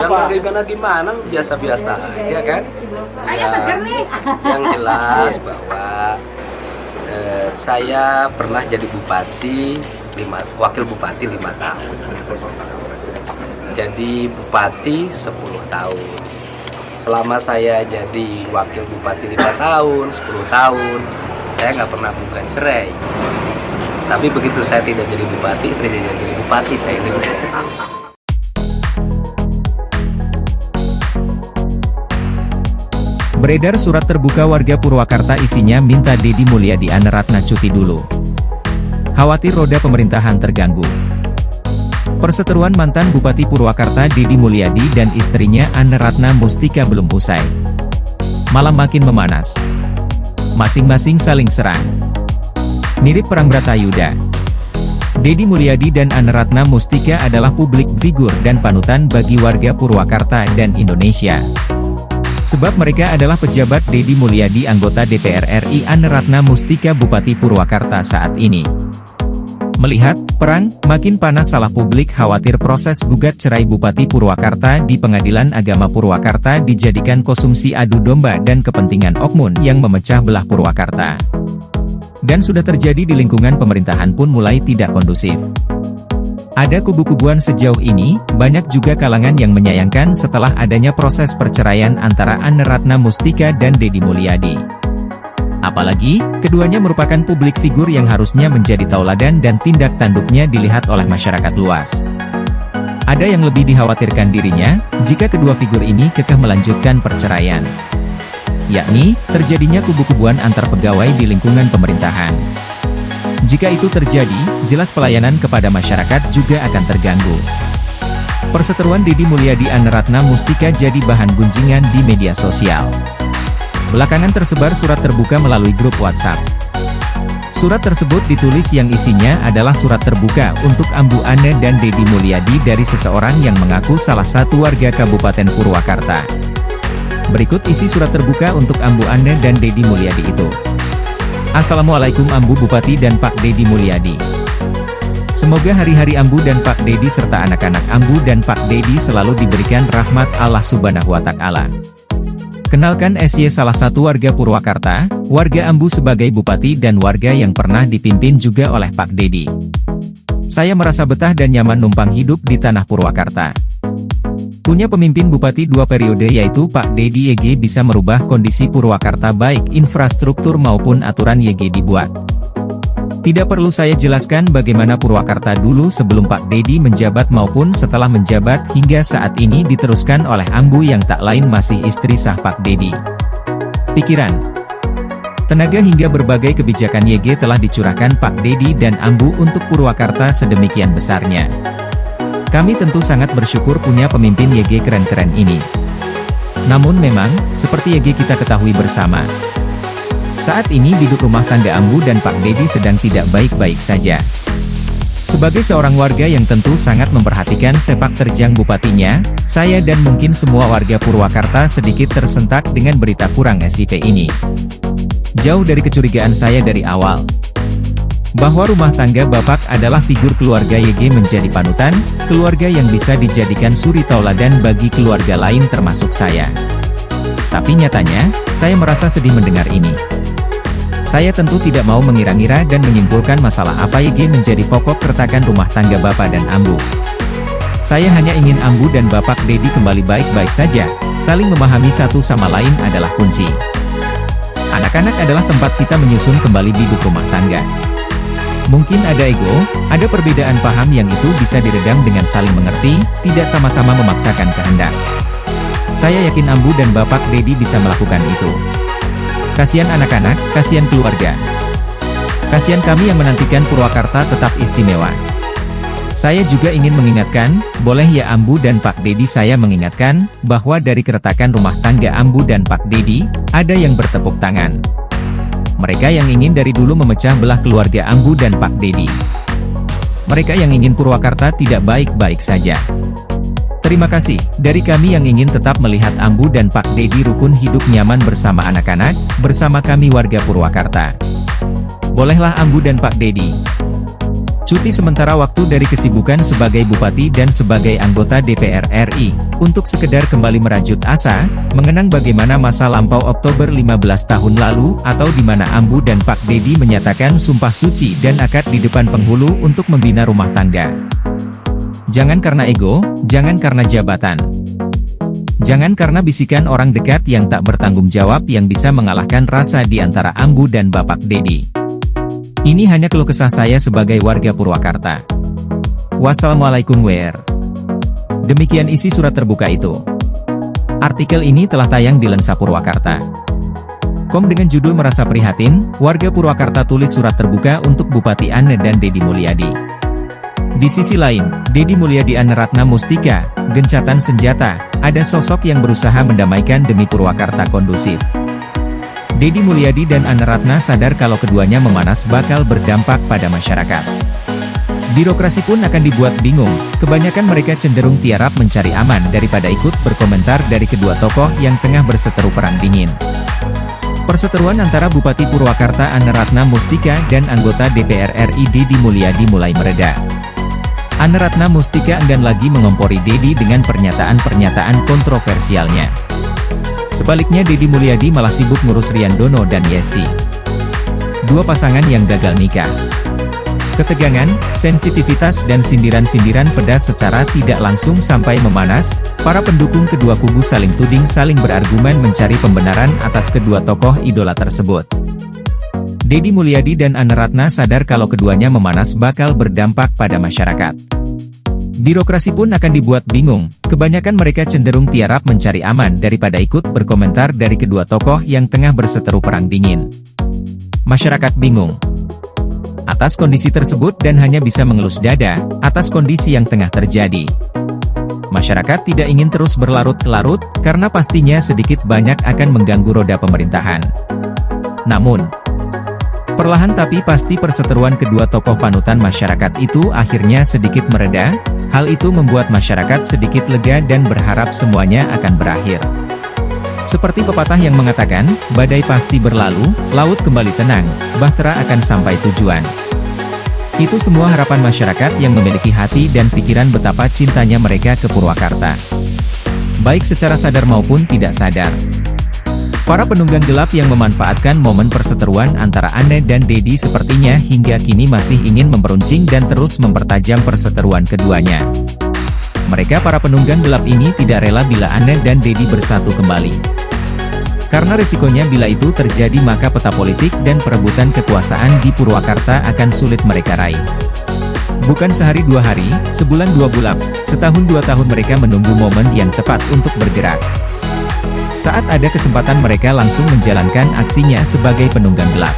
Yang gimana gimana biasa-biasa aja kan. Ya, yang jelas bahwa eh, saya pernah jadi bupati lima wakil bupati lima tahun. Jadi bupati 10 tahun. Selama saya jadi wakil bupati lima tahun, 10 tahun, saya nggak pernah bukan cerai. Tapi begitu saya tidak jadi bupati, saya tidak jadi bupati, saya bukan cerai. Beredar surat terbuka warga Purwakarta isinya minta Dedi Mulyadi Aneratna cuti dulu. Khawatir roda pemerintahan terganggu. Perseteruan mantan Bupati Purwakarta Dedi Mulyadi dan istrinya Aneratna Mustika belum usai. Malam makin memanas. Masing-masing saling serang. Mirip perang Bratayuda. Dedi Mulyadi dan Aneratna Mustika adalah publik figur dan panutan bagi warga Purwakarta dan Indonesia. Sebab mereka adalah pejabat Dedi Mulyadi anggota DPR RI Aneratna Mustika Bupati Purwakarta saat ini. Melihat, perang, makin panas salah publik khawatir proses gugat cerai Bupati Purwakarta di Pengadilan Agama Purwakarta dijadikan konsumsi adu domba dan kepentingan okmun yang memecah belah Purwakarta. Dan sudah terjadi di lingkungan pemerintahan pun mulai tidak kondusif. Ada kubu-kubuan sejauh ini, banyak juga kalangan yang menyayangkan setelah adanya proses perceraian antara Anne Ratna Mustika dan Dedi Mulyadi. Apalagi, keduanya merupakan publik figur yang harusnya menjadi tauladan dan tindak tanduknya dilihat oleh masyarakat luas. Ada yang lebih dikhawatirkan dirinya, jika kedua figur ini kekeh melanjutkan perceraian. Yakni, terjadinya kubu-kubuan antar pegawai di lingkungan pemerintahan. Jika itu terjadi, jelas pelayanan kepada masyarakat juga akan terganggu. Perseteruan Dedi Mulyadi Aneratna Mustika jadi bahan gunjingan di media sosial. Belakangan tersebar surat terbuka melalui grup WhatsApp. Surat tersebut ditulis yang isinya adalah surat terbuka untuk Ambu Ane dan Dedi Mulyadi dari seseorang yang mengaku salah satu warga Kabupaten Purwakarta. Berikut isi surat terbuka untuk Ambu Ane dan Dedi Mulyadi itu. Assalamualaikum Ambu Bupati dan Pak Dedi Mulyadi. Semoga hari-hari Ambu dan Pak Dedi serta anak-anak Ambu dan Pak Dedi selalu diberikan rahmat Allah Subhanahu wa Ta'ala. Kenalkan SY salah satu warga Purwakarta, warga Ambu sebagai bupati dan warga yang pernah dipimpin juga oleh Pak Dedi. Saya merasa betah dan nyaman numpang hidup di tanah Purwakarta. Punya pemimpin bupati dua periode yaitu Pak Dedi YG bisa merubah kondisi Purwakarta baik infrastruktur maupun aturan YG dibuat. Tidak perlu saya jelaskan bagaimana Purwakarta dulu sebelum Pak Dedi menjabat maupun setelah menjabat hingga saat ini diteruskan oleh Ambu yang tak lain masih istri sah Pak Dedi. Pikiran, tenaga hingga berbagai kebijakan YG telah dicurahkan Pak Dedi dan Ambu untuk Purwakarta sedemikian besarnya. Kami tentu sangat bersyukur punya pemimpin YG keren-keren ini. Namun memang, seperti YG kita ketahui bersama. Saat ini biduk rumah tangga Ambu dan Pak Dedi sedang tidak baik-baik saja. Sebagai seorang warga yang tentu sangat memperhatikan sepak terjang bupatinya, saya dan mungkin semua warga Purwakarta sedikit tersentak dengan berita kurang SIP ini. Jauh dari kecurigaan saya dari awal, bahwa rumah tangga Bapak adalah figur keluarga YG menjadi panutan, keluarga yang bisa dijadikan suri tauladan bagi keluarga lain termasuk saya. Tapi nyatanya, saya merasa sedih mendengar ini. Saya tentu tidak mau mengira-ngira dan menyimpulkan masalah apa YG menjadi pokok keretakan rumah tangga Bapak dan Ambu. Saya hanya ingin Ambu dan Bapak Dedi kembali baik-baik saja, saling memahami satu sama lain adalah kunci. Anak-anak adalah tempat kita menyusun kembali biduk rumah tangga. Mungkin ada ego, ada perbedaan paham yang itu bisa diredam dengan saling mengerti, tidak sama-sama memaksakan kehendak. Saya yakin Ambu dan Bapak Dedi bisa melakukan itu. Kasihan anak-anak, kasihan keluarga. Kasihan kami yang menantikan Purwakarta tetap istimewa. Saya juga ingin mengingatkan, boleh ya Ambu dan Pak Dedi saya mengingatkan, bahwa dari keretakan rumah tangga Ambu dan Pak Dedi, ada yang bertepuk tangan. Mereka yang ingin dari dulu memecah belah keluarga Ambu dan Pak Dedi. Mereka yang ingin Purwakarta tidak baik-baik saja. Terima kasih, dari kami yang ingin tetap melihat Ambu dan Pak Dedi rukun hidup nyaman bersama anak-anak, bersama kami warga Purwakarta. Bolehlah Ambu dan Pak Dedi. Cuti sementara waktu dari kesibukan sebagai bupati dan sebagai anggota DPR RI, untuk sekedar kembali merajut asa, mengenang bagaimana masa lampau Oktober 15 tahun lalu, atau di mana Ambu dan Pak Dedi menyatakan sumpah suci dan akad di depan penghulu untuk membina rumah tangga. Jangan karena ego, jangan karena jabatan. Jangan karena bisikan orang dekat yang tak bertanggung jawab yang bisa mengalahkan rasa di antara Ambu dan Bapak Dedi. Ini hanya keluh kesah saya sebagai warga Purwakarta. Wassalamualaikum wer. Demikian isi surat terbuka itu. Artikel ini telah tayang di Lensa Purwakarta. Kom dengan judul merasa prihatin, warga Purwakarta tulis surat terbuka untuk Bupati Ane dan Dedi Mulyadi. Di sisi lain, Dedi Mulyadi Ane Ratna Mustika, gencatan senjata, ada sosok yang berusaha mendamaikan demi Purwakarta kondusif. Dedi Mulyadi dan Anne Ratna sadar kalau keduanya memanas bakal berdampak pada masyarakat. Birokrasi pun akan dibuat bingung, kebanyakan mereka cenderung tiarap mencari aman daripada ikut berkomentar dari kedua tokoh yang tengah berseteru perang dingin. Perseteruan antara Bupati Purwakarta Anne Ratna Mustika dan anggota DPR RI Dedi Mulyadi mulai mereda. Anne Ratna Mustika enggan lagi mengompori Dedi dengan pernyataan-pernyataan kontroversialnya. Sebaliknya Deddy Mulyadi malah sibuk ngurus Rian Dono dan Yesi. Dua pasangan yang gagal nikah. Ketegangan, sensitivitas dan sindiran-sindiran pedas secara tidak langsung sampai memanas, para pendukung kedua kubu saling tuding saling berargumen mencari pembenaran atas kedua tokoh idola tersebut. Deddy Mulyadi dan Anne Ratna sadar kalau keduanya memanas bakal berdampak pada masyarakat. Birokrasi pun akan dibuat bingung, kebanyakan mereka cenderung tiarap mencari aman daripada ikut berkomentar dari kedua tokoh yang tengah berseteru perang dingin. Masyarakat bingung atas kondisi tersebut dan hanya bisa mengelus dada, atas kondisi yang tengah terjadi. Masyarakat tidak ingin terus berlarut-larut, karena pastinya sedikit banyak akan mengganggu roda pemerintahan. Namun, Perlahan tapi pasti perseteruan kedua tokoh panutan masyarakat itu akhirnya sedikit mereda, hal itu membuat masyarakat sedikit lega dan berharap semuanya akan berakhir. Seperti pepatah yang mengatakan, badai pasti berlalu, laut kembali tenang, bahtera akan sampai tujuan. Itu semua harapan masyarakat yang memiliki hati dan pikiran betapa cintanya mereka ke Purwakarta. Baik secara sadar maupun tidak sadar. Para penunggang gelap yang memanfaatkan momen perseteruan antara Anne dan Dedi sepertinya hingga kini masih ingin memperuncing dan terus mempertajam perseteruan keduanya. Mereka para penunggang gelap ini tidak rela bila Anne dan Dedi bersatu kembali. Karena risikonya bila itu terjadi maka peta politik dan perebutan kekuasaan di Purwakarta akan sulit mereka raih. Bukan sehari dua hari, sebulan dua bulan, setahun dua tahun mereka menunggu momen yang tepat untuk bergerak. Saat ada kesempatan mereka langsung menjalankan aksinya sebagai penunggang gelap.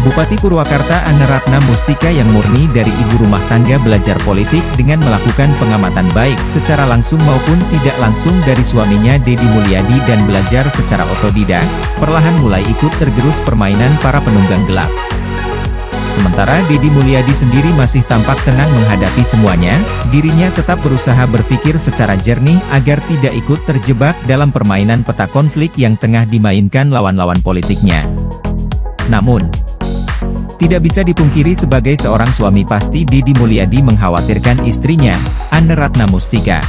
Bupati Purwakarta Anne Ratna Mustika yang murni dari ibu rumah tangga belajar politik dengan melakukan pengamatan baik secara langsung maupun tidak langsung dari suaminya Dedi Mulyadi dan belajar secara otodidak, perlahan mulai ikut tergerus permainan para penunggang gelap. Sementara Deddy Mulyadi sendiri masih tampak tenang menghadapi semuanya, dirinya tetap berusaha berpikir secara jernih agar tidak ikut terjebak dalam permainan peta konflik yang tengah dimainkan lawan-lawan politiknya. Namun, tidak bisa dipungkiri sebagai seorang suami pasti Deddy Mulyadi mengkhawatirkan istrinya, Anne Ratna Mustika.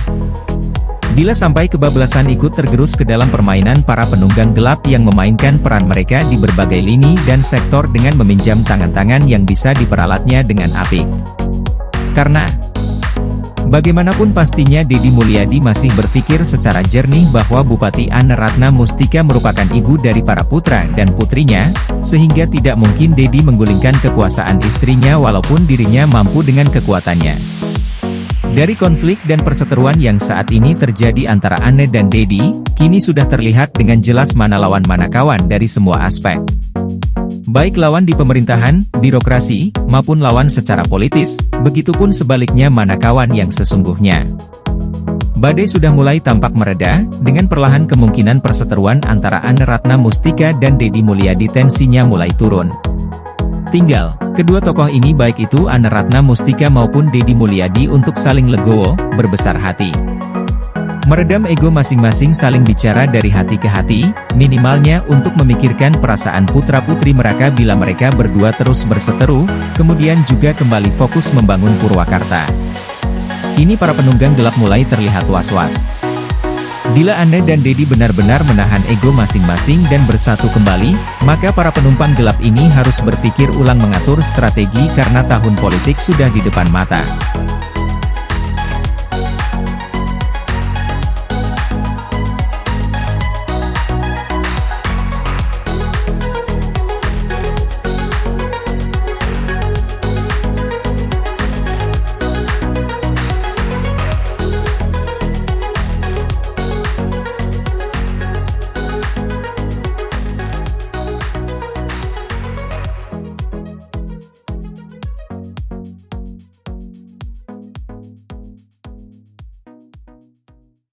Bila sampai kebablasan ikut tergerus ke dalam permainan para penunggang gelap yang memainkan peran mereka di berbagai lini dan sektor dengan meminjam tangan-tangan yang bisa diperalatnya dengan apik. Karena, Bagaimanapun pastinya Dedi Mulyadi masih berpikir secara jernih bahwa Bupati Anne Ratna Mustika merupakan ibu dari para putra dan putrinya, sehingga tidak mungkin Dedi menggulingkan kekuasaan istrinya walaupun dirinya mampu dengan kekuatannya. Dari konflik dan perseteruan yang saat ini terjadi antara Anne dan Dedi, kini sudah terlihat dengan jelas mana lawan mana kawan dari semua aspek. Baik lawan di pemerintahan, birokrasi, maupun lawan secara politis, begitupun sebaliknya mana kawan yang sesungguhnya. Badai sudah mulai tampak mereda, dengan perlahan kemungkinan perseteruan antara Anne Ratna Mustika dan Dedi Mulyadi tensinya mulai turun. Tinggal, kedua tokoh ini baik itu Anne Ratna Mustika maupun Dedi Mulyadi untuk saling legowo, berbesar hati. Meredam ego masing-masing saling bicara dari hati ke hati, minimalnya untuk memikirkan perasaan putra-putri mereka bila mereka berdua terus berseteru, kemudian juga kembali fokus membangun Purwakarta. Kini para penunggang gelap mulai terlihat was-was. Bila Anda dan Dedi benar-benar menahan ego masing-masing dan bersatu kembali, maka para penumpang gelap ini harus berpikir ulang mengatur strategi karena tahun politik sudah di depan mata.